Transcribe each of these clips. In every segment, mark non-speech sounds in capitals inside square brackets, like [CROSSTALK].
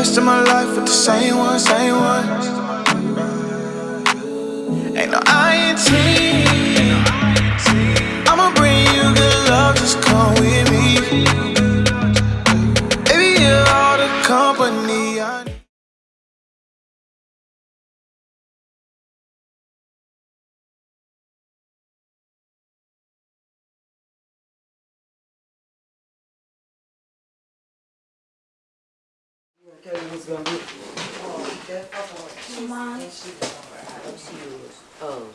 rest of my life with the same one, same one. Okay, who's gonna be? Mine. What's yours? Oh,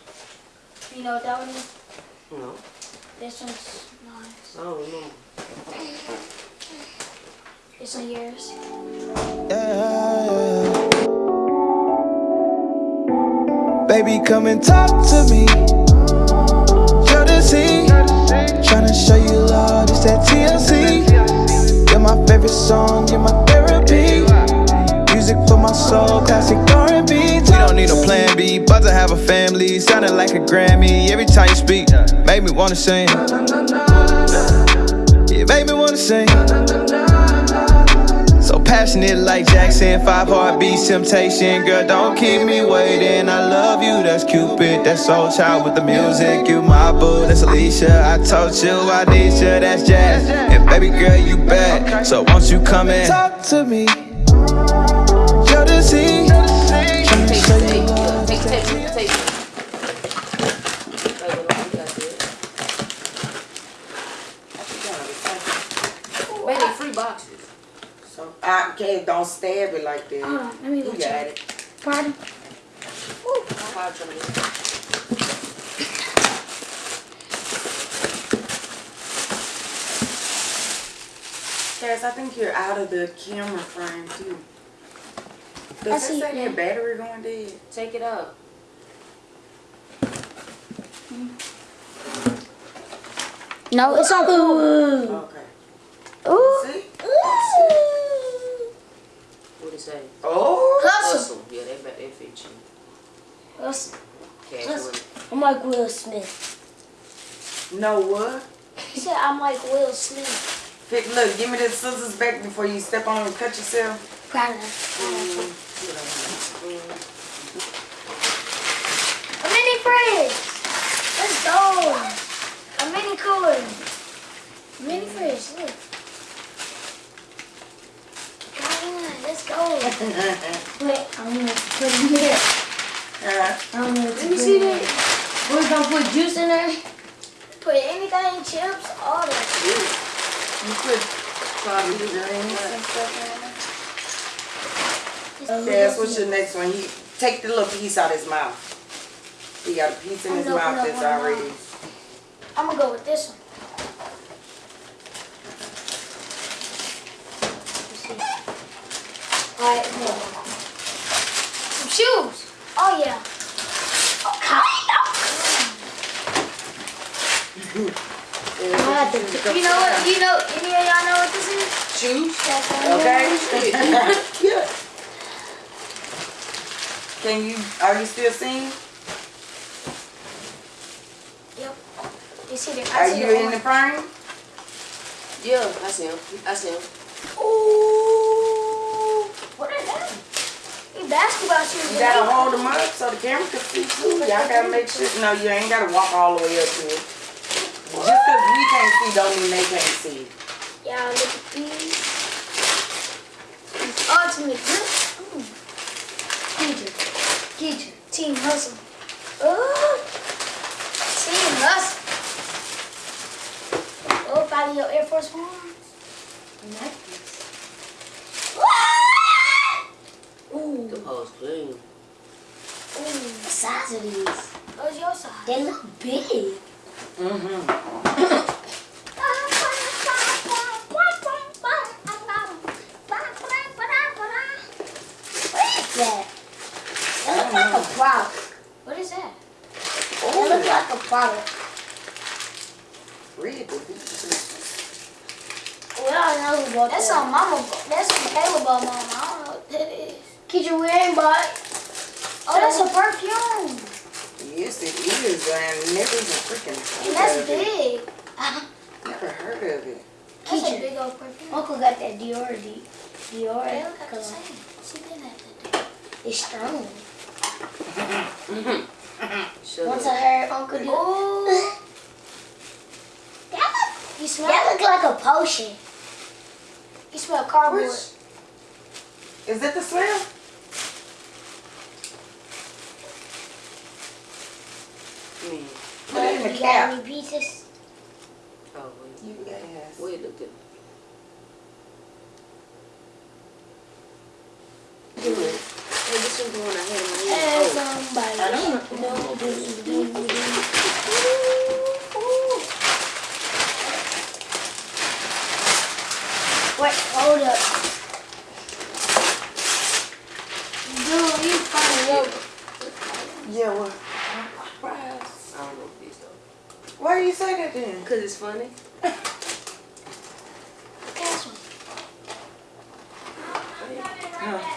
You know that one no, This one's nice. I don't remember. This one yours. Yeah. Baby, come and talk to me. You're the sea. Tryna show you love, it's that TLC. You're my favorite song, you're my soul, classic R&B. We don't need no plan B, about to have a family. Sounding like a Grammy every time you speak. Make me wanna sing. Yeah, make me wanna sing. So passionate like Jackson, five heartbeats, temptation. Girl, don't keep me waiting. I love you, that's Cupid. That's Soul Child with the music. You my boo, that's Alicia. I told you I need you, that's Jazz. And baby girl, you bad. So won't you come in? talk to me? Can't don't stab it like that. Hold on, let me You got at it. Pardon? I'll buy some of these. Cass, I think you're out of the camera frame too. I Does see it say your battery going dead? Take it up. No, it's on. Ooh. Okay. Ooh. See? What it say? Oh. Hustle. Hustle. Yeah, they bet they fit you. Hustle. Cash I'm like Will Smith. No what? He said I'm like Will Smith. Pick, look, give me the scissors back before you step on them and cut yourself. Pardon. Mm. A mini fridge. Let's go. A mini cooler. A mini fridge. Look. Come on, let's go. Wait, I'm gonna put it in here. Uh, I'm gonna Let me see that. We're gonna put juice in there. Put anything, chips, all that. you put the drinks and stuff in there. Cass, what's your next one? He take the little piece out of his mouth. He got a piece in his I'm gonna mouth that's already. I'm gonna go with this one. Alright, Some shoes. Oh yeah. Oh, [LAUGHS] of. You know what? You know? Y'all know is? Shoes. Okay. Yeah. Can you? Are you still seeing? Yep. You see the? I Are see you the in the frame? Yeah, I see him. I see him. Ooh. What are them? These basketball shoes. You gotta hold them up so the camera can see too. Y'all gotta make sure. No, you ain't gotta walk all the way up to it. Just cause we can't see don't mean they can't see. Y'all look at these. These ultimate grip. Ooh. Teacher. Teacher. Team hustle. Ooh. Team hustle. Oh, follow your Air Force Ones. I like this. Ooh. The hoes clean. Ooh. The size of these. What's your size? They look big. Mm-hmm. [COUGHS] that? That looks like a product. What is that? That looks like a product. Read the We don't know who bought That's some mama. That's some Caleb bought mama. I don't know what that is. Kid, you wearing bought? Oh, that's a perfume. Yes, it is, and never even freaking And that's of it. big. Never heard of it. That's a big old perfume. Uncle got that Dior D. Dior. They look like the Cause same. She been at the it's strong. [LAUGHS] Shut Once up. I heard Uncle do. Ooh. That look, you smell That look like a potion. You smell cardboard. Which? Is it the smell? Me. Put it in the you got cap. any pieces? Oh, wait. You ass. Wait, look at Do it. Hey, the one I had in my somebody. I don't know. Do, do, do, do. Wait, hold up. Dude, you funny, yo. Yeah, what? I don't know if these though. Why do you say that then? Cause it's funny. Cash one. Huh.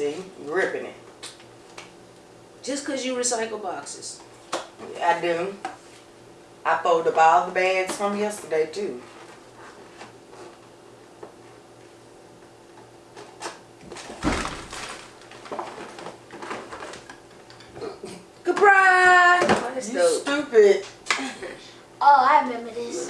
See, ripping it. Just cause you recycle boxes. I do. I folded up all the bags from yesterday too. Surprise! Oh, You dope. stupid. [LAUGHS] Oh, I remember this.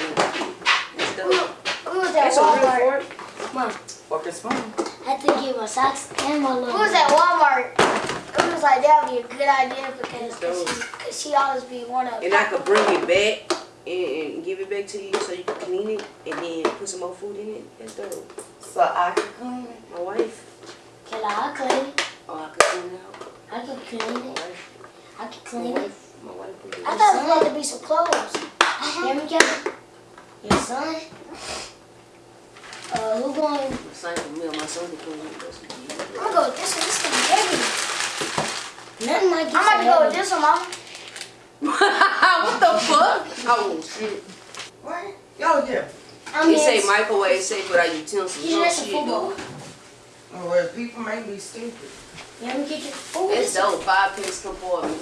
That's dope. We was at That's a real fork. Mom, Fork and spoon. I had to get my socks and my little. We was at Walmart. It was like, that would be a good idea because Dope. cause she, cause she always be one of And I could bring it back and, and give it back to you so you can clean it and then put some more food in it. That's dope. So I can clean it. My wife. Can I clean it? Oh, I could clean it out. I can clean My it. wife. I can My clean it. wife. My wife. I thought it was going to be some clothes. Hear me, Kevin? Your son? Uh, who going? My son for me or my son to clean it. That's what you do. I'm gonna go with this one. This thing heavy. Nothing like I'm about to go with this one, mama. [LAUGHS] what the fuck? Oh shit. What? Yo, yeah. I He say microwave safe without utensils. He's No just shit, football. dude. Well, people may be stupid. Let me get you. Ooh, It's it's, dope. Five pence compartment.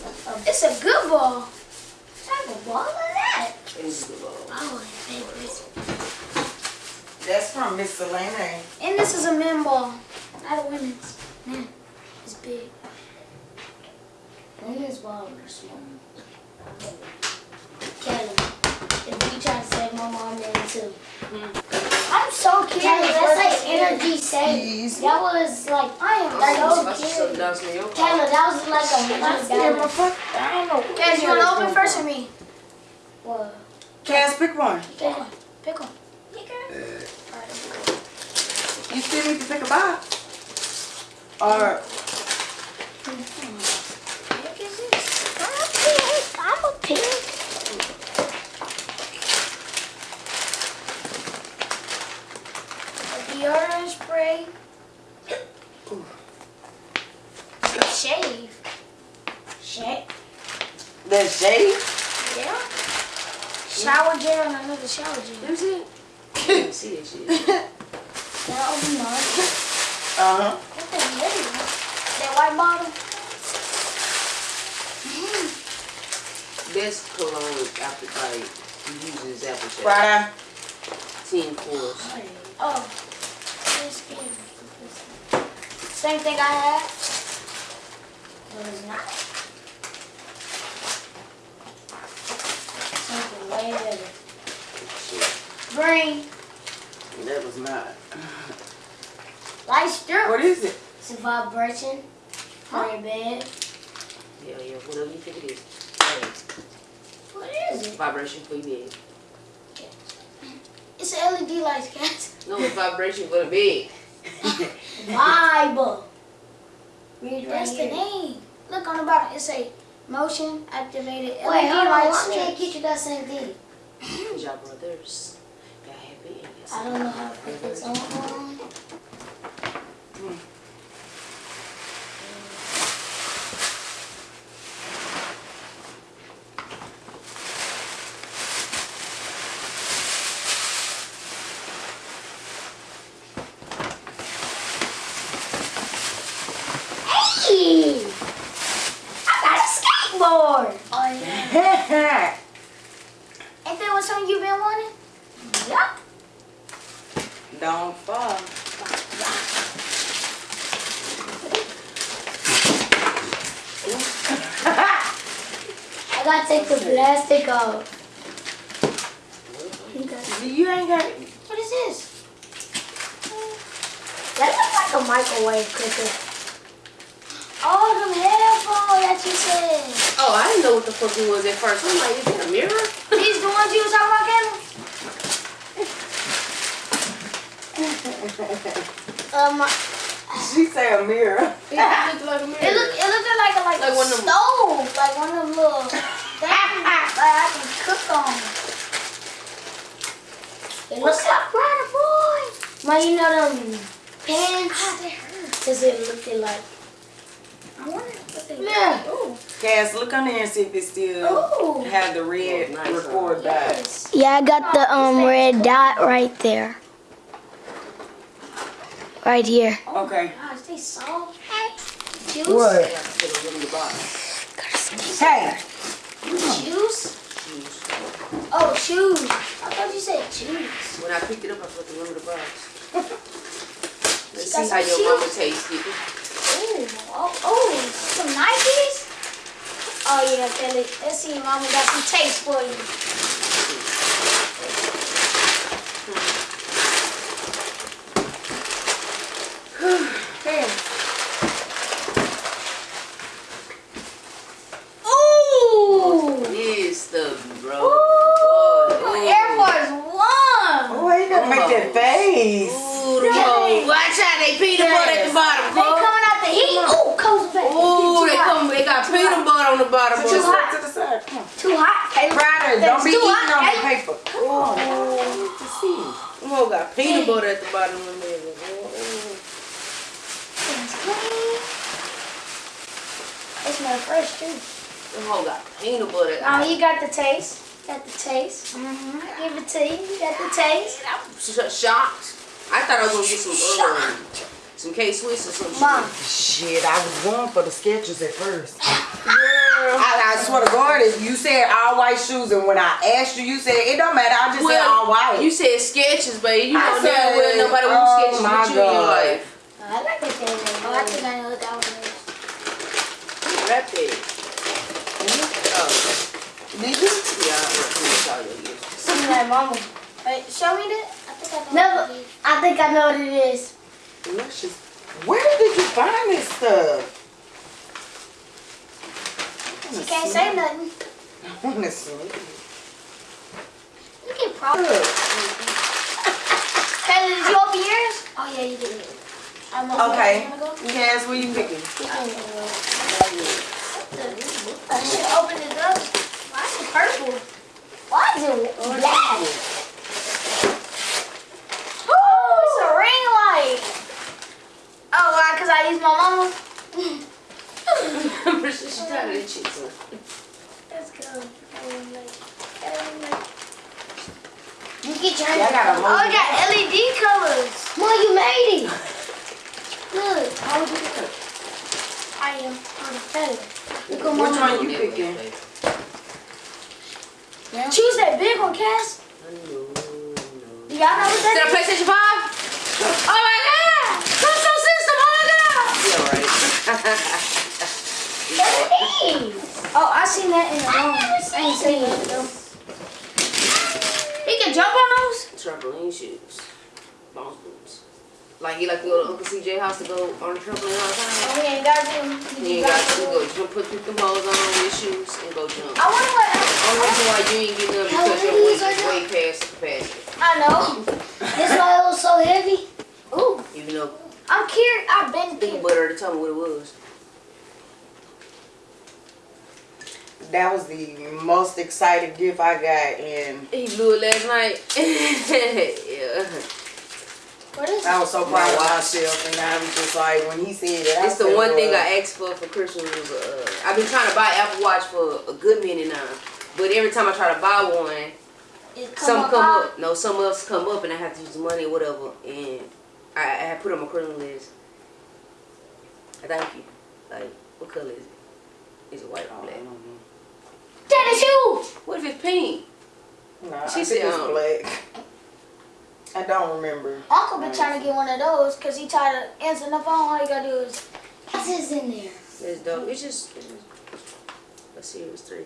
it's a good ball. What type of ball is that? It's good ball. Oh, favorite. That's from Miss Selena. And this is a men ball, not a women's. Man, it's big. Women's ball are small. Kelly, if you try to save my mom, then too. Hmm. I'm so curious. Kelly, that's like is. energy saving. That was like, I am I so should shut curious. down some of your Kelly, car. that was like a I hundred scared my dollars. I don't know. Guys, you want to open first or me? What? Cass. Pick one. Pick one. Pick one. Alright, let's go. You still need to pick a box. Or Pick? I'm a pick. I'm a pick. A deodorant spray. Shave. Shit. the shade. Yeah. Shower gel and another shower gel. Let me see it. I didn't see that shit. That was mine. Uh huh. What the hell that? White bottle? This cologne after like you use apple shade. Friday. Ten fours. Oh. Same thing I had. But it's not. Something way better. Green. That was not. Light strip. What is it? It's a vibration for your bed. Hell yeah, whatever you think it is. What is it? vibration for your bed. It's an LED light, guys. No, it's vibration for the bed. Vibe. Read right That's the here. name. Look on the bottom. It say motion activated LED Wait, hold on. light Why me and strip. Keisha got same thing? Cause y'all brothers. Got happy and yes. I don't know how to put this on. Hey! I got a skateboard. Oh yeah. Ain't that what something you been wanting? Yup. Don't fall. I gotta take the plastic off. Okay. You ain't got What is this? That looks like a microwave cooker. Oh, them headphones that you said. Oh, I didn't know what the fuck it was at first. I'm like, is that a mirror? These the ones you was talking about, Kevin? [LAUGHS] um, She say a mirror. [LAUGHS] It looked like a mirror. it look it looked like a like, Like a one of them- stove, like one of them little [LAUGHS] things like I can cook on. It looks like brother boy. Man, you know them pans? Does it look like? I wonder what they Yeah. Ooh. Cass, look on there and see if it still Ooh. have the red Oh, nice. record dot. Yes. Yeah, I got the um red dot right there. Right here. Okay. Gosh, they soft. Juice. What? I got to put it in the box. Hey. Juice. Oh, shoes. I thought you said juice. When I picked it up, I put the rim of the box. [LAUGHS] Let's She see how your mama shoes? tastes it. Ooh, oh, oh, some Nikes? Oh yeah, Kelly. Let's see, Mama got some taste for you. Damn. Ooh! Yes, the bro. Ooh! Boy, Air Force One! Oh, you gotta make that face. Ooh, the hoe. Watch out, they peanut butter at the bottom, They bro. coming out the heat. Ooh, comes back. Ooh, they Too hot. come. They got peanut butter on the bottom, Too bro. hot. To the side. Too hot. Hey, Ryder, don't be eating hot, on the paper. Oh, to see. Them hoe got peanut butter at the bottom of the middle. It's clean. It smells fresh too. Them hoe got peanut butter. Mama, you got the taste. Got the taste. Mm-hmm. Give it to you. You got the taste. I'm sh- shocked. I thought I was gonna get some uh, some K Swiss or some shit. Mom. Shit, I was going for the Skechers at first. [LAUGHS] I, I swear to God, if you said all white shoes, and when I asked you, you said it don't matter. I just said all white. You said Skechers, baby. You I know damn said, well nobody oh wants Skechers my with you in your God. life. I like it there. Oh, I think I know what that one is. Rap it. Oh, Did you? yeah, I'm sorry. yes. Something like mama. Wait, show me that. I think I know. Never. I think I know what it is. Delicious. Where did you find this stuff? She can't say nothing. I want to see. You can probably. Kelly, did you open yours? Oh yeah, you did. I'm Okay. I'm gonna go. Yes, what you picking? I should open it up. Why is it purple? Why is it black? Oh, it's a ring light. Oh, why? Cause I use my mama. She's tired of the Let's go. Ring light. Ring light. You get your Yeah, I got a Oh, I got LED colors. Mom, you made it. Look. How would you pick it? I am on the feather. Look at Which mama. one you picking? Choose that big one, Cass. No, no. Do y'all know what Is that that a PlayStation 5? Oh my god! Console system, oh my god! Yeah, right. is? What are these? Oh, I seen that in the room. I ain't seen it though. He can jump on those? Trampoline shoes. Bounce boots. Like he like to go to Uncle CJ house to go on the trampoline all the time. Oh, we ain't got to. You ain't got to go jump, put, put them hoes on with shoes and go jump. I wonder what. Only reason why you ain't getting them because your weight is way past the capacity. I know. This why it was so heavy. Ooh, Even though I'm curious. I've been curious. about her to tell me what it was. That was the most excited gift I got, and He blew it last night. [LAUGHS] yeah. What is I was so proud of myself. And I was just like, when he said that, I It's the one thing well, I asked for for Christmas was uh, I've been trying to buy Apple Watch for a good minute now, but every time I try to buy one, come some up come high? up, no, some else come up, and I have to use the money or whatever, and I, I had put it on my Christmas list. Thank you. Like, what color is it? Is it white or I black? don't know. That is you. What if it's pink? Nah, She I said, think it's um, black. I don't remember. Uncle been trying to get one of those because he tired of answering the phone. All you gotta do is. What's this in there? It's dope. It's just, it's just It was three.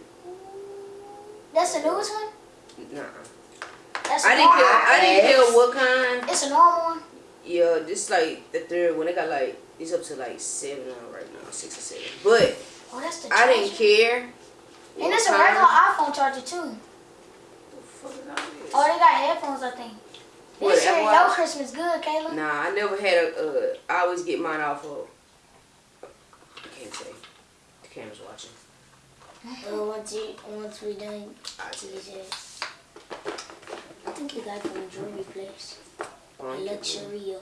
That's the newest one? Nah. That's I a didn't normal care. I didn't Yes. care what kind. It's a normal one. Yeah, this like the third one. They got like it's up to like seven right now, six or seven. But Oh, that's the I didn't care. And it's a regular iPhone charger too. The fuck is all this? Oh, they got headphones, I think. What, This year, your Christmas good, Kayla. Nah, I never had a. Uh, I always get mine off of. I can't say. The camera's watching. Well, once you once we done I I think you got from the jewelry place. You- Luxuria.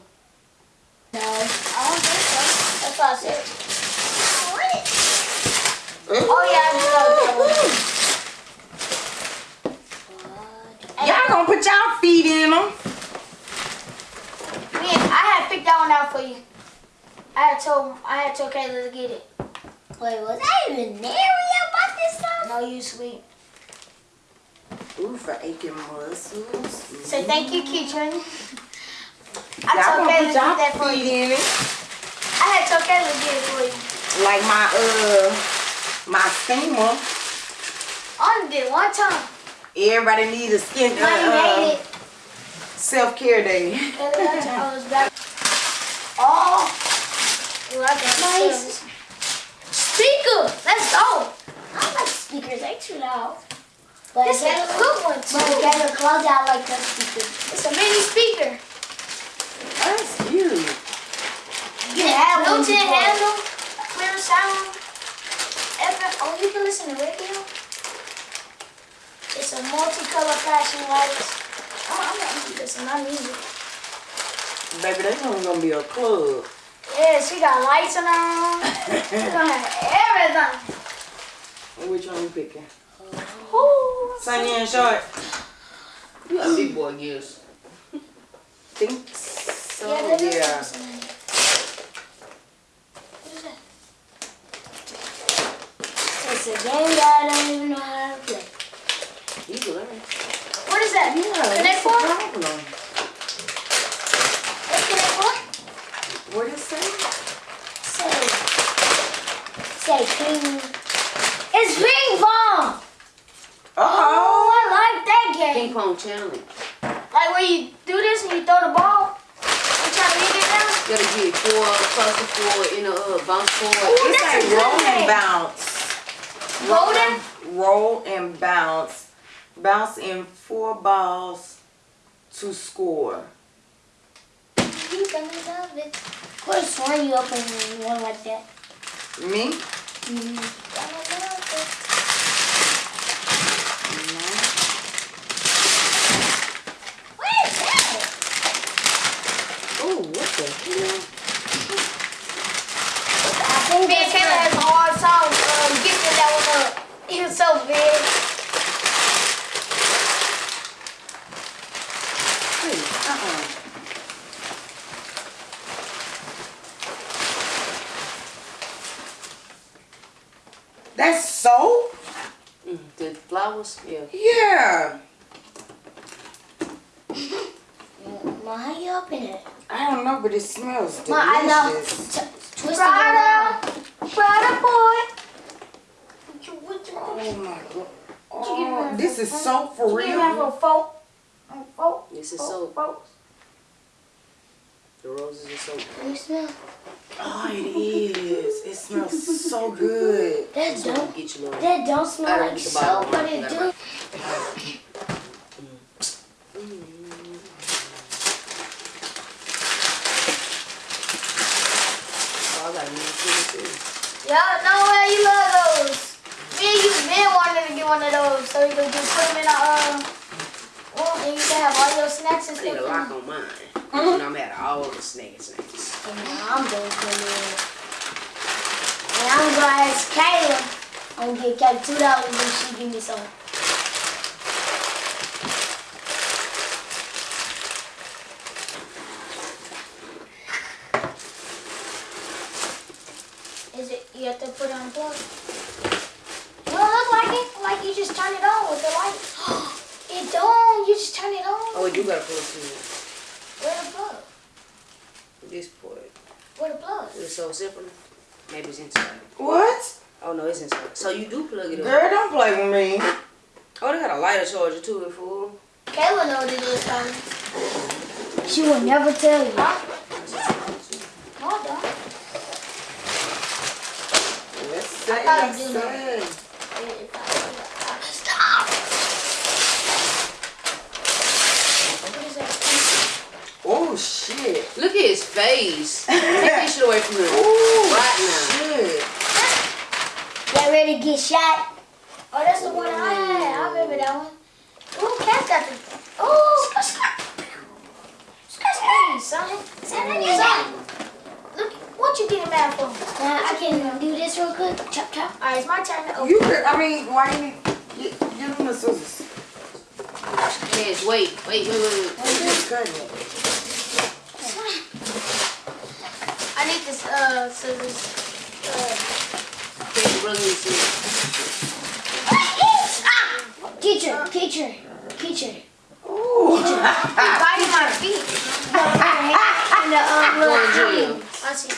I No. don't think so. That's what I said. Ooh. Oh, yeah, I do know that one. What? Y'all gonna put y'all feet in them. Me, I had picked that one out for you. I had told I had told Kayla to get it. Wait, was I even there when you bought this stuff? No, you sweet. Ooh, for aching muscles. So thank you, Keitron. I Y'all told gonna Kayla put get y'all that for feet you. in it. I had told Kayla to get it for you. Like my uh my steamer. I only did one time. Everybody needs a skin Mine made uh, self care day. Kayla, that time I was back. Oh, Ooh, I got nice. Speaker, let's go. I like speakers, they too loud. But This is a Kayla- good one But too. Kayla close out like that speaker. It's a mini speaker. That's cute. You can have one built-in handle, clear sound. FM. Oh, you can listen to radio. It's a multicolor flashing lights. Oh, I'm gonna listen to my music. Baby, that's only gonna be a club. Yes, we got lights on our room. We're gonna have everything. Which one you picking? Ooh. Sunny and short. You got big boy gifts. Think so. Yeah, there is yeah. it. What is that? It's a game that I don't even know how to play. You learn. What is that? Yeah, the four? problem? What's Connect four? What it say? Say, say ping. It's ping pong. Uh Oh, oh. I like that game. Ping pong challenge. Like where you do this and you throw the ball and try to hit it down. You gotta get four across the floor in a uh, bounce Ooh, forward. It's like roll and bounce. Rolling? Roll and bounce. Bounce in four balls to score. You gonna love it. Could have sworn you opened one like that. Me? Mm-hmm. Gonna love it. What is that? Oh, what the hell? I think Me and that's Kayla has a hard time um, gifting that one up. He was so big. Hey, uh-uh. That's soap? Mm, the flowers, yeah. Yeah. Ma, how you open it? I don't know, but it smells delicious. Ma, I know. T- twist it Prada. around. Prada boy. What you, what you, what Oh my god. Oh, this is soap for you give me a real. little folk. A folk. This is folk, soap. The roses are soap. You smell? Oh, it is. It smells so good. That don't. get you little. That don't smell like get the bottle. soap, but it do. got Oh, I got a new too, too. Yeah, no way you love those. Me and you been wanting to get one of those, so you can just put them in a um, room and you can have all your snacks and stuff. I need a lock on mine. You know, I'm at all the snack snacks. And now I'm going to in. And I'm gonna ask Kayla. I'm gonna give Kayla two dollars and she give me some. Is it? You have to put it on plug. Don't look like it. Like you just turn it on with the light. [GASPS] it don't. You just turn it on. Oh, you gotta pull it too. This part. Where the plug? It's so simple. Maybe it's inside. What? Oh no, it's inside. So you do plug it up. Girl, don't play with me. Oh, they got a lighter charger too, it fool. Kayla know what it is, probably. She will never tell you. Huh? No, I don't. Let's say, I let's say. Stop! What is that? Oh, shit. Look at his face. [LAUGHS] Take this shit away from him. Ooh, Right now. shit. Get ready to get shot. Oh, that's the one I had. I remember that one. Ooh, Cat got the. Oh, skirt, skirt. Skirt, skirt. Son, son, son. Look, what you getting mad for? Now I can do this real quick. Chop chop. All right, it's my turn to open. You could, I mean, why you need, get, give him the scissors. Yes, wait, wait, wait, wait, wait. Why you just cutting it? I need this, uh, scissors. Uh, the rug and see. Teacher, teacher, teacher. Ooh. biting my feet. And the um, little to jail. thing. I see.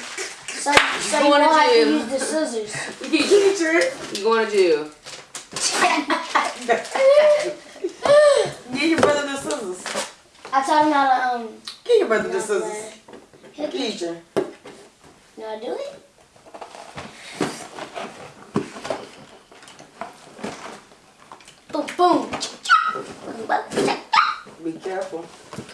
So, so you Going to won't to use the scissors. Teacher. You going to jail. Give your brother the scissors. I taught him how to um. Give your brother the scissors. Teacher. To do it? Boom, boom. Be careful.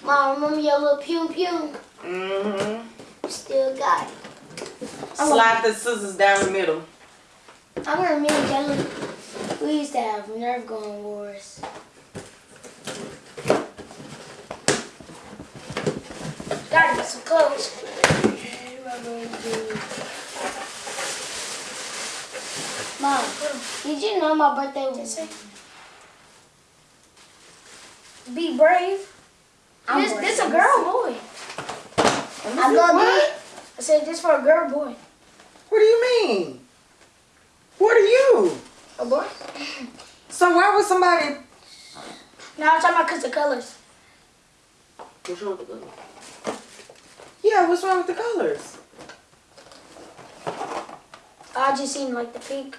Mom, remember your little pew pew? Mm-hmm. Still got it. Slide the scissors down the middle. I remember me and Kelly, we used to have nerve going wars. Gotta get some clothes. Mom, did you know my birthday was? Be brave. I'm this, brave. this a girl boy. I love What? I said this for a girl boy. What do you mean? What are you? A boy? So why would somebody? No, I'm talking about cause the colors. What's wrong with the gun? Yeah, what's wrong with the colors? I just seen like the pink.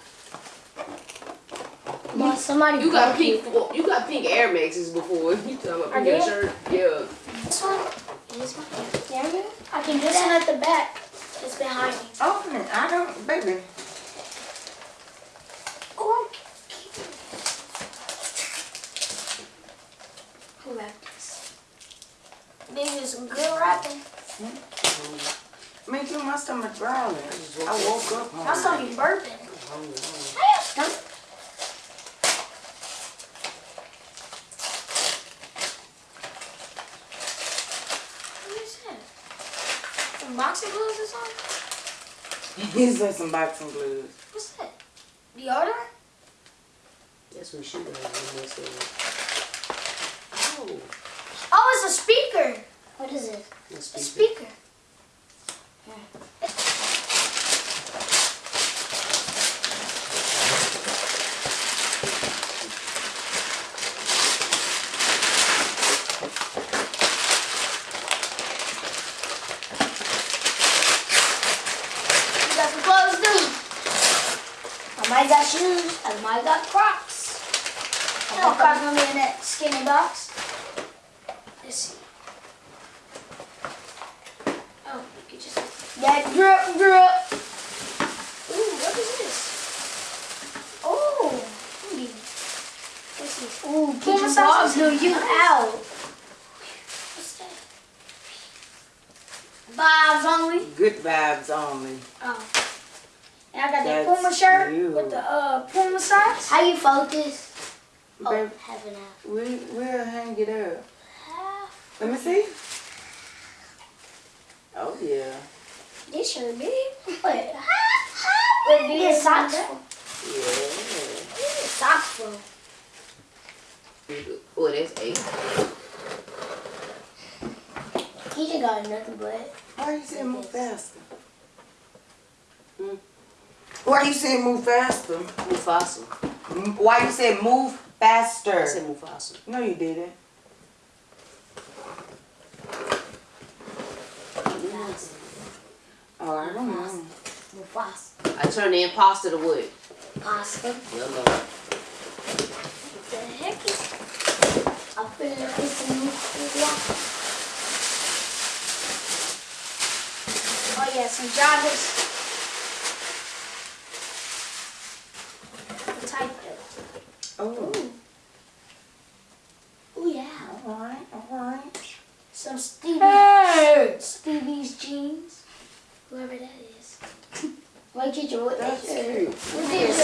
Mom, somebody You got broke it. pink. You got pink Air Maxes before. You talking about pink in a did? shirt? Yeah. This one is my There we. I can do that at the back. It's behind oh, me. Open it. I don't, baby. Oh, Who wrapped this? this is some good rapping. Hmm? Me too. My stomach growling. I woke up. My hungry. stomach burping. Hey, your stomach. What is that? Some boxing gloves or something? He said some boxing gloves. What's that? Deodorant? That's what she does. when they say, Oh, Oh, it's a speaker. What is it? A speaker. speaker. You got some clothes too. I might got shoes. I might got Crocs. You know, Crocs gonna be in that skinny box. Let's see. Oh, get your That drip drip. Ooh, what is this? Oh, hmm. this is Ooh, Puma keep your socks. dog do you out. what's that? Vibes only. Good vibes only. Oh, and I got that That's Puma shirt you. with the uh Puma socks. How you focus? Oh, Baby, heaven out. we, we'll hang it up. Half. Let me see. Oh, yeah. This shirt big. [LAUGHS] Wait, Wait, big It's as socks. that? Yeah. Socks full. Oh, that's eight. He just got nothing but. Why are you saying move faster? Hmm. Why you saying move faster? Mufasa. M- Why you say move faster? I said Mufasa. No, you didn't. Nah, pasta. Oh, I don't know. Mufasa. I turn the imposter to wood. Pasta. Yellow. What the heck is... I feel like it's a new Oh yeah, some joggers. Type Oh, Oh yeah. alright, alright. Some Stevie, Stevie's jeans. Whoever that is. Wait, teacher, what That's that is? cute. What is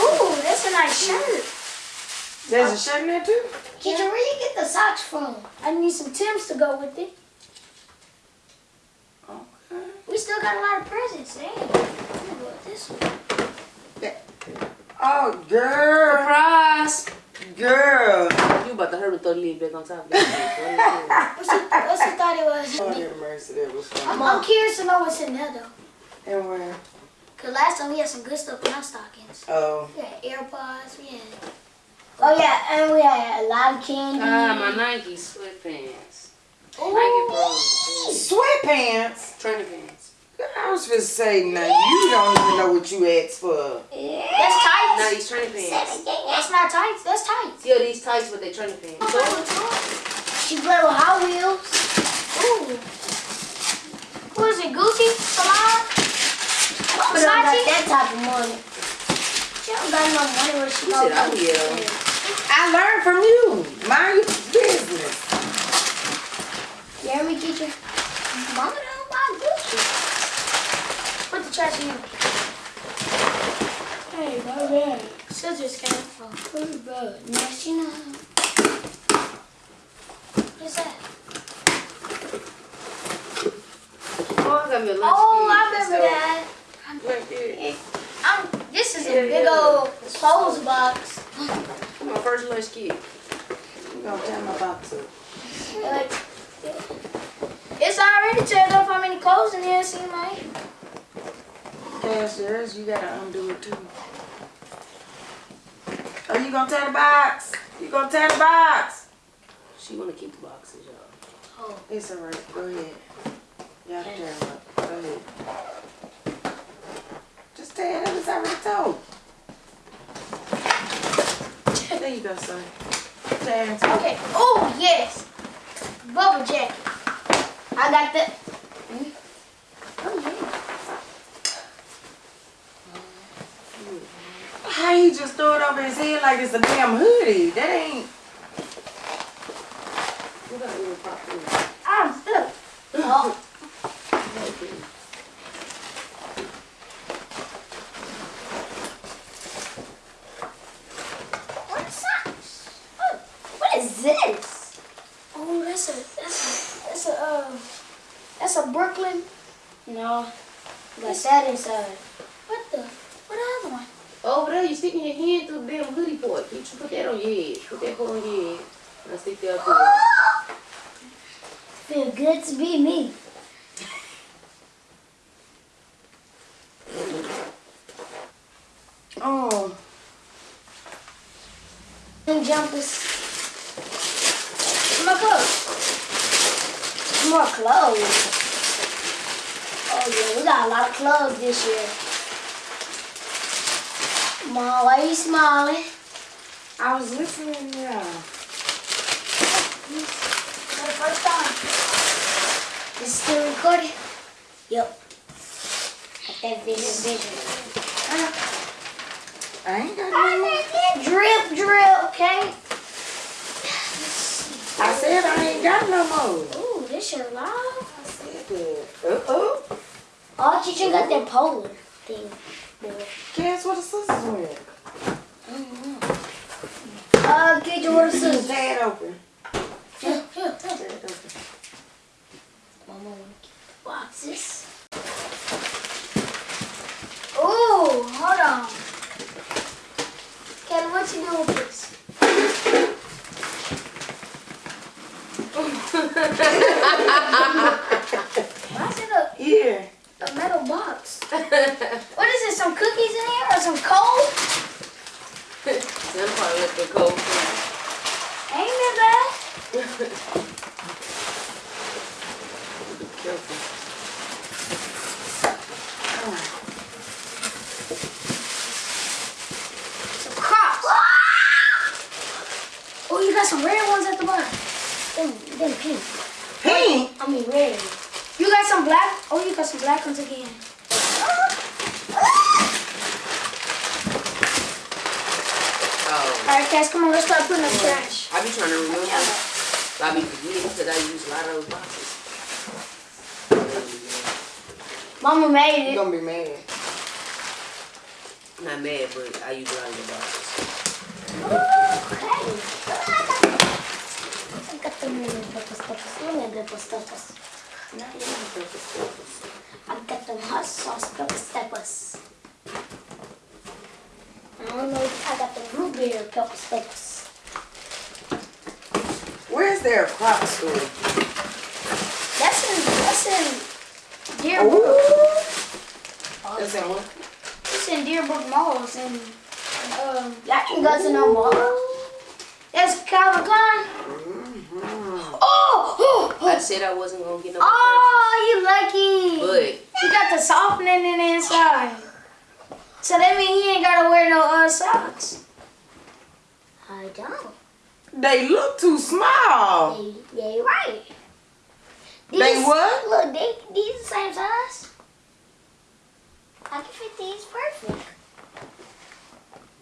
Ooh, that's a nice shirt. There's a shirt in there too? Teacher, where you get the socks from? I need some Tims to go with it. Okay. We still got a lot of presents. Dang. I'm gonna go with this one. Oh, girl, Surprise! girl. You about to hurt me [LAUGHS] throw the lid back on top of that. What's it, what's it thought it was? Oh, have mercy, that was I'm. I'm curious to know what's in there though. And where? Cause last time we had some good stuff in our stockings. Oh, We had AirPods, we had. Oh yeah, and we had a lot of candy. ah, my Nike sweatpants. Ooh. Nike Pros sweatpants. Training pants. I was just saying, now you don't even know what you asked for. Yeah. That's tights. Now these training pants. That's not tights. That's tights. Yeah, these tights, but they training pants. She played with Hot Wheels. Ooh. Who is it? Gucci? Salon? But I don't got Versace? that type of money. She don't got no money where she Who go. said oh, I learned from you. Mind your business. You hear me, teacher? Mama don't buy Gucci. Put the trash in. Hey, baby. Scissors came from. Pretty bad. Next, you know. What's that? Oh, I got me a lunch Oh, kit. I remember that. Right there. Um, this is a big old clothes box. My first lunch kit. You gonna tell me about to. Like, it's already turned up how many clothes in here, see, like. Cash yours, you gotta undo it too. Oh, you gonna tear the box? You gonna tear the box? She wanna keep the boxes, y'all. Oh, It's alright. Go ahead. Y'all tear them up. Go ahead. Just tear it up. It's already told. There you go, son. Tear it. okay. Oh, yes. Bubble jacket. I got the. Oh, yeah. How he just threw it over his head like it's a damn hoodie? That ain't. We got a little pop food. I'm stuck. Oh, what is that? Oh, what is this? Oh, that's a that's a that's a uh that's a Brooklyn. No. Got that inside. What the? What the other one? Over there, you sticking your hand through the damn hoodie part. You should put that on your head. Put that part on your head. And stick that up there. Feel good to be me. Oh. Them jumpers. My clothes. More clothes. Oh yeah, we got a lot of clothes this year. Mom, why you smiling? Eh? I was listening, yeah. For the first time. This is still recording? Yep. Got that vision, vision. I ain't got no more. Drip, drip, okay? I said I ain't got no more. Ooh, this shirt live. I said that. Uh-oh. Oh, teacher got that polar thing. Guess what the sisters went? Uh, get your Scissors. Tear it open. Tear it open. Mama wanna keep boxes. Ooh, hold on. Ken, what you doing with this? Why is it a, Yeah. a metal box? [LAUGHS] what is this? Some cookies in here or some coal? [LAUGHS] some part look like coal. Ain't that bad? Be careful. Some crops. Ah! Oh, you got some red ones at the bottom. Then, then pink. Pink? I mean red. You got some black? Oh, you got some black ones again. Oh. All right, Cass, come on, let's start putting up trash. I be trying to remember. I be forgetting because I use a lot of those boxes. Mama made You it. gonna be mad. Not mad, but I use a lot of the boxes. I got them little pepper steppers. Little pepper steppers. Not even pepper steppers. I got them hot sauce pepper steppers. I don't know. I got the blueberry pepper steppers. Where's their crop store? That's in. That's in Deerbrook. Ooh. That's in what? It's in Deerbrook Malls and um. Y'all can go to no mall. That's Calvin Klein. Oh, oh, I oh, said I wasn't gonna get no oh, you lucky. purses, You got the softening in the inside. So that means he ain't gotta wear no uh, socks. I don't. They look too small. Yeah, yeah, you're right. They what? Look, they these the same size. I can fit these perfect.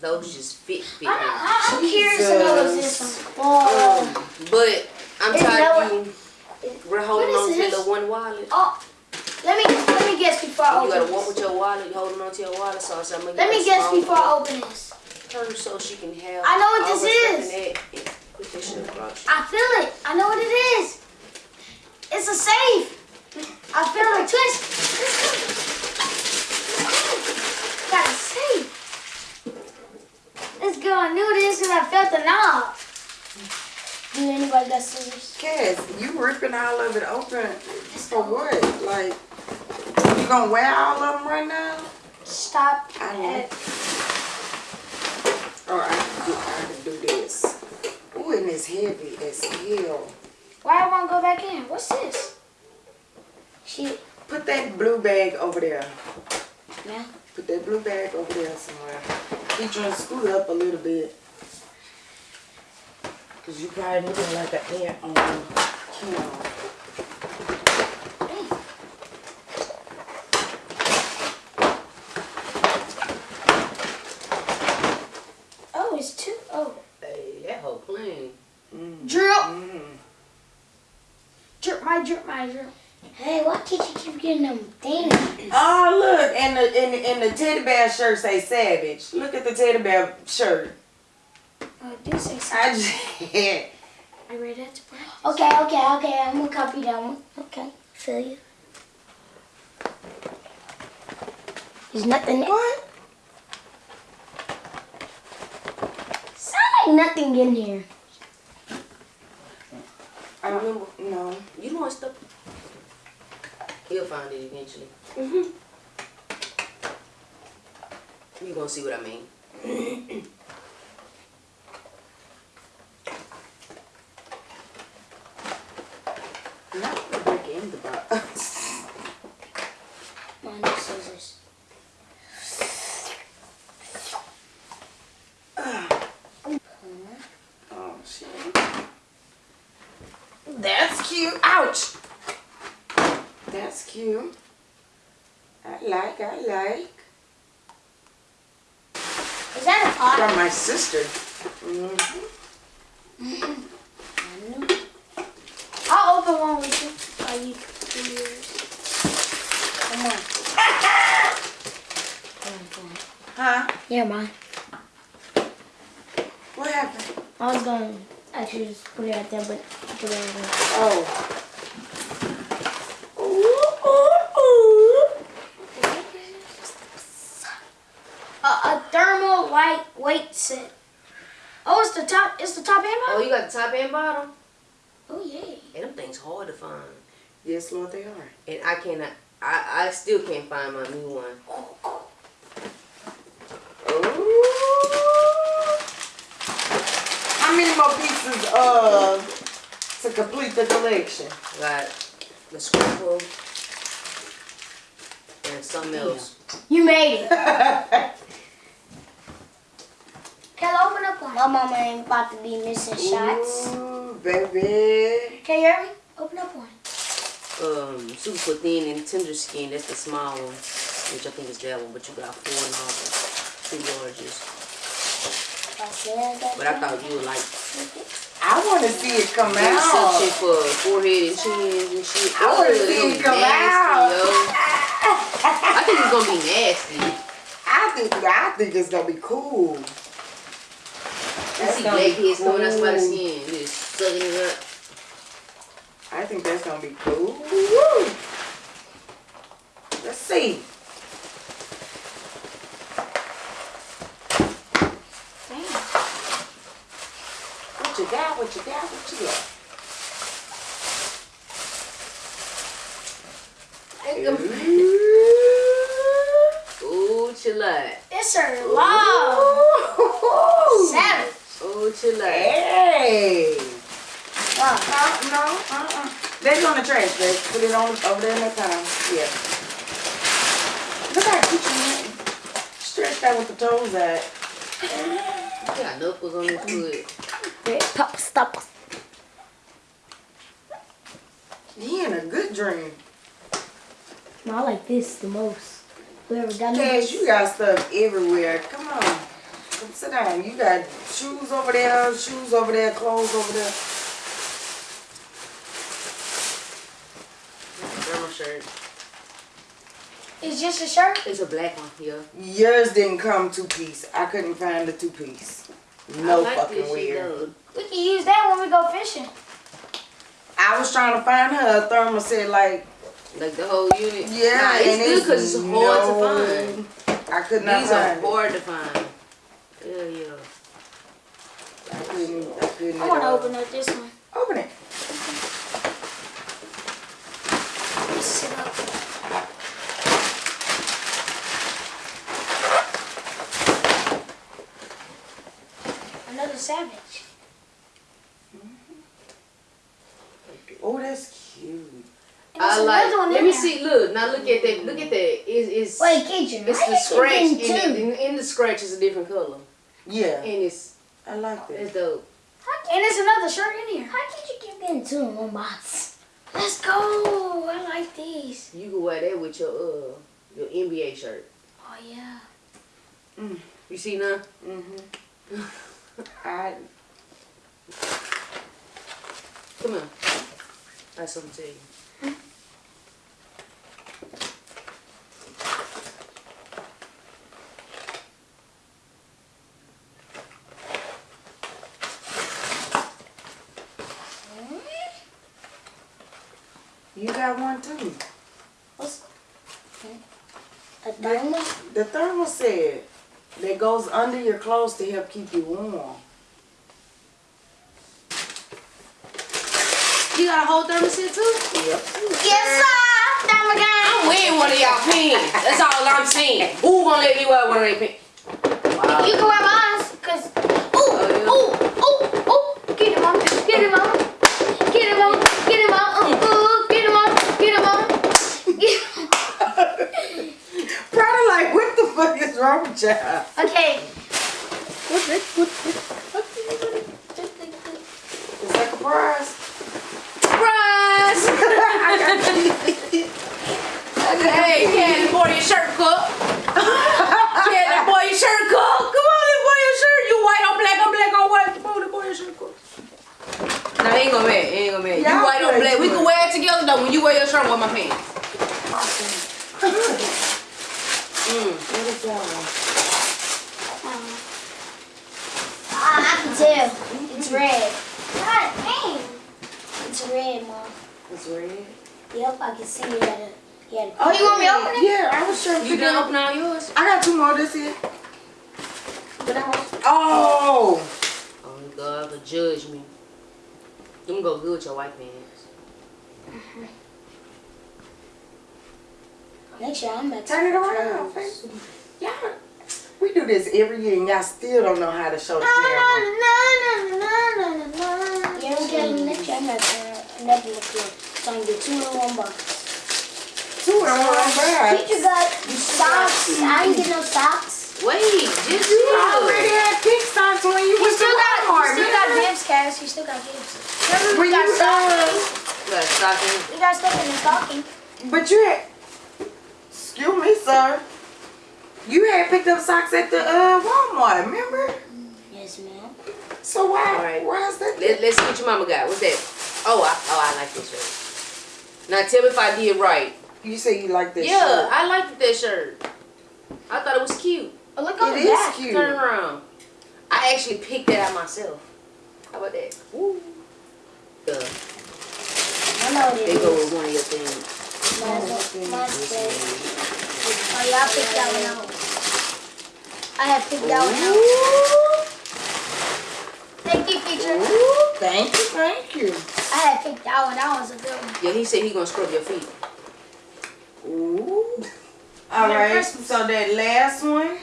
those just fit fit. I me. don't, I'm curious to know what's this one. Oh, But I'm It's tired no- of you. We're holding on to the one wallet. oh, let me let me guess before I You open gotta walk this. with your wallet, you holding on to your wallet, so I'm gonna Let me a guess small before I open this. purse so she can have. I know what this is. in that and Put that shit across. I feel it. I know what it is. It's a safe. I feel it twist. Got a safe. Let's go. I knew this and I felt the knob. Do anybody got scissors? Cass, you ripping all of it open for what? Like, you gonna wear all of them right now? Stop. I at- Or I can do, this. Ooh, and it's heavy as hell. Why I won't go back in? What's this? She Put that blue bag over there. Yeah. Put that blue bag over there somewhere. He trying to scoot up a little bit. Cause you probably looking like an ant on camera. Oh, it's two. Oh. Hey, that whole plane. Drip. Mm. Drip my drip my drip. Hey, why can't you keep getting them things? Oh look, and the and, the- and the teddy bear shirt say savage. Look at the teddy bear shirt. Oh, do say something. [LAUGHS] I just I read that to practice. Okay, okay, okay. I'm gonna copy that one. Okay, feel you. There's nothing. what? Sound like nothing in here. I remember. No. You know what stuff? He'll find it eventually. Mm -hmm. You gonna see what I mean? [CLEARS THROAT] Not the back end of the Mine is scissors. Oh shit. That's cute. Ouch. That's cute. I like, I like. Is that a pot? From my sister. hmm I'll open one with you. While you do yours. Come on. Come on, come on. Huh? Yeah, mine. What happened? I was gonna actually just put it right there, but put it right there. Oh. Ooh, ooh, ooh. A, a thermal lightweight set. Oh, it's the top. It's the top and bottom. Oh, you got the top and bottom? Oh yeah. And them things hard to find. Yes, Lord, they are. And I cannot, I, I still can't find my new one. Ooh. How many more pieces uh to complete the collection? Got the scruple and something else. You made it. [LAUGHS] Kayla, open up one. My mama ain't about to be missing shots. Ooh, baby. Can you hear me? Open up one. Um, super thin and tender skin. That's the small one, which I think is that one. But you got four novels, two larges. I said that. But I thought you would like I want to see it come this out. section for forehead and chins and shit. I wanna see it gonna come nasty, out. Yo. I think it's gonna be nasty. I think I think it's gonna be cool. You That's see gonna black be heads coming out cool. skin, just sucking it up. I think that's gonna be cool. Woo. Let's see. What you got? What you got? What you got? [LAUGHS] Ooh, chill out. It's her long. Ooh. Savage. Ooh, chill out. Hey. Wow. No, no, uh-uh. That's on the trash, babe. Put it on over there in that time. Yeah. Look how cute you are. Stretched out with the toes out. Got knuckles on this foot. Pop, stop. He in a good dream. No, I like this the most. Whoever got Cash, you got stuff everywhere. Come on. Come sit down. You got shoes over there, shoes over there, clothes over there. Thermal shirt. It's just a shirt. It's a black one, yeah. Yours didn't come two piece. I couldn't find the two piece. No like fucking weird. We can use that when we go fishing. I was trying to find her a thermal set like Like the whole unit. yeah, nah, and it's good because it's hard no- to find. I could not These are find it. hard to find. Yeah, yeah. I couldn't. I couldn't. I at want to open up this one. Open it. Sit up. Another savage. Mm-hmm. Oh, that's cute. And I there's like. Let me there. see. Look now. Look at that. Look at that. It's it's Wait, Kitchen. it's the scratch. In, it, in, in the scratch is a different color, Yeah, and it's I like it. it's that. dope. And there's another shirt in here. How did you keep getting two in one box? Let's go. I like these. You can wear that with your uh your NBA shirt. Oh yeah. You see now? Mhm. [LAUGHS] I Come on. I have something to tell you. You got one too. What's a thermal? The thermal set that goes under your clothes to help keep you warm. You got a whole thermos here too? Yep. Yes, sir. I'm wearing one of y'all pants. That's all I'm saying. Who gonna let me wear one of their pants? Wow. You can wear mine, cause ooh, yeah. ooh, ooh, ooh, get him on, get him on, get him on, get him on, ooh, ooh, get him on, get him on. Get- Probably like, what the fuck is wrong with y'all? okay. Is that a prize? Surprise! hey, Candy, boy, your shirt cook. Candy, boy, your shirt cook. Come on, let boy your shirt. You white on black on black on white. Come on, let boy your shirt cook. Nah, he ain't gonna mad. He ain't gonna mad. You Y'all white on play black. We too can much. wear it together though. When you wear your shirt, wear my pants. Mm. What is that one? Ah, I can tell. It's red. God dang. It's red, Mom. It's red. Yep, I can see it. At a, yeah. Oh, you want me to open it? Yeah, I was trying to You figure done out. open all yours? I got two more this here. But I was, oh, Oh, God, but judge me. Them go good with your white pants. Mhm. Next year, I'm going to turn it around. Y'all, we do this every year and y'all still don't know how to show the camera. Yeah, we got it next year. I'm back. Uh, never look good. So I can get two in one box. Two in one bag. Teacher got socks. I ain't get no socks. Wait, just You chill. already had pick socks when you He went to still got, Walmart. he still got man. Gibbs, Cass. He still got Gibbs. Remember we got you, stockings? You got a stocking. We got stuff in the stocking. But you had, excuse me, sir. You had picked up socks at the uh, Walmart, remember? Yes, ma'am. So why, All right. why is that? Let, let's see what your mama got. What's that? Oh, I, oh, I like this shirt. Now tell me if I did right. You say you like this yeah, shirt. Yeah, I liked that shirt. I thought it was cute. Oh, look on It the is back. cute. Turn around. I actually picked that out myself. How about that? Woo. The, I know it they go with one of your things. Mine's, mine's good. Oh, yeah, I picked that one out. I have picked that one out. Ooh, Thank you, feature. ooh, thank you, thank you. I had picked that one. That was a good one. Yeah, he said he gonna scrub your feet. Ooh. All Merry right, Christmas. so that last one.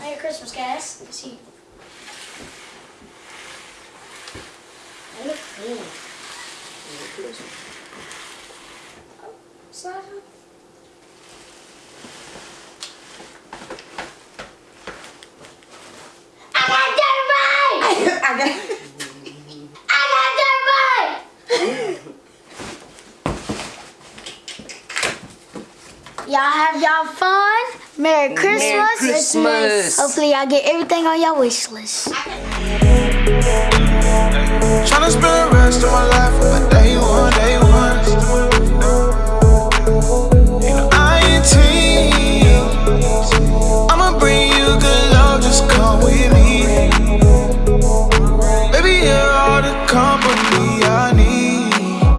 Merry Christmas, guys. Let's see. They look good. Slide up. I got dirt bike! I got. I got dirt bike! Y'all have y'all fun. Merry Christmas. Merry Christmas. Hopefully y'all get everything on your wish list. Tryna spend the rest of my life